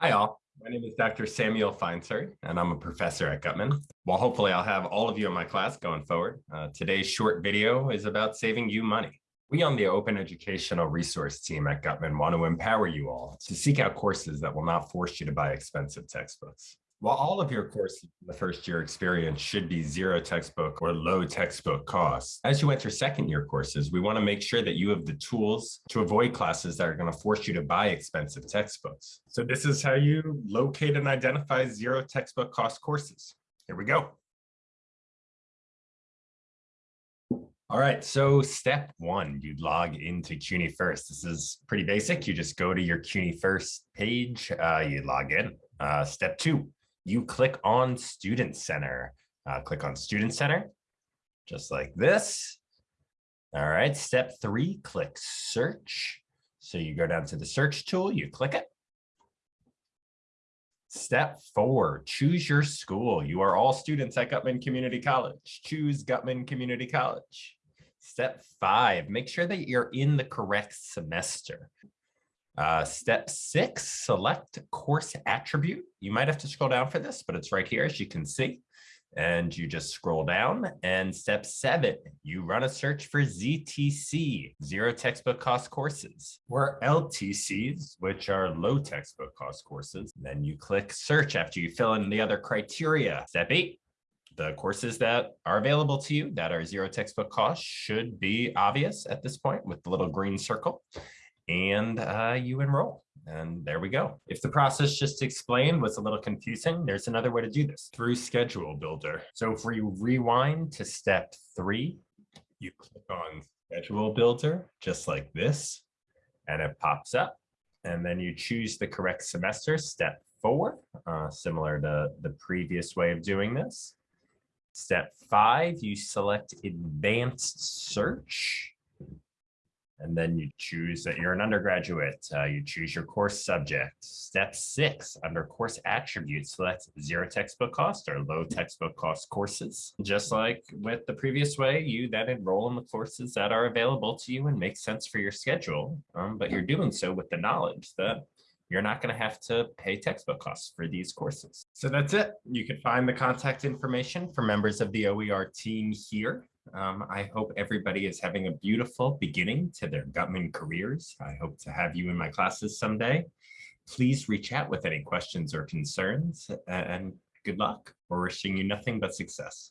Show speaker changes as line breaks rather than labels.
Hi all, my name is Dr. Samuel Feinser, and I'm a professor at Guttman. Well, hopefully I'll have all of you in my class going forward. Uh, today's short video is about saving you money. We on the Open Educational Resource team at Guttman want to empower you all to seek out courses that will not force you to buy expensive textbooks. While all of your courses in the first year experience should be zero textbook or low textbook costs, as you enter second year courses, we want to make sure that you have the tools to avoid classes that are going to force you to buy expensive textbooks. So this is how you locate and identify zero textbook cost courses. Here we go. All right, so step one, you log into CUNY First. This is pretty basic. You just go to your CUNY First page, uh, you log in. Uh, step two, you click on Student Center. Uh, click on Student Center, just like this. All right, step three, click search. So you go down to the search tool, you click it. Step four, choose your school. You are all students at Guttman Community College. Choose Guttman Community College. Step five, make sure that you're in the correct semester. Uh, step six, select course attribute. You might have to scroll down for this, but it's right here, as you can see. And you just scroll down. And step seven, you run a search for ZTC, zero textbook cost courses, or LTCs, which are low textbook cost courses. Then you click search after you fill in the other criteria. Step eight, the courses that are available to you that are zero textbook cost should be obvious at this point with the little green circle and uh, you enroll. And there we go. If the process just explained was a little confusing, there's another way to do this through Schedule Builder. So if we rewind to step three, you click on Schedule Builder, just like this, and it pops up. And then you choose the correct semester, step four, uh, similar to the previous way of doing this. Step five, you select Advanced Search and then you choose that you're an undergraduate. Uh, you choose your course subject. Step six, under course attributes, so that's zero textbook cost or low textbook cost courses. Just like with the previous way, you then enroll in the courses that are available to you and make sense for your schedule. Um, but you're doing so with the knowledge that you're not going to have to pay textbook costs for these courses. So that's it. You can find the contact information for members of the OER team here. Um, I hope everybody is having a beautiful beginning to their Guttman careers. I hope to have you in my classes someday. Please reach out with any questions or concerns and good luck. We're wishing you nothing but success.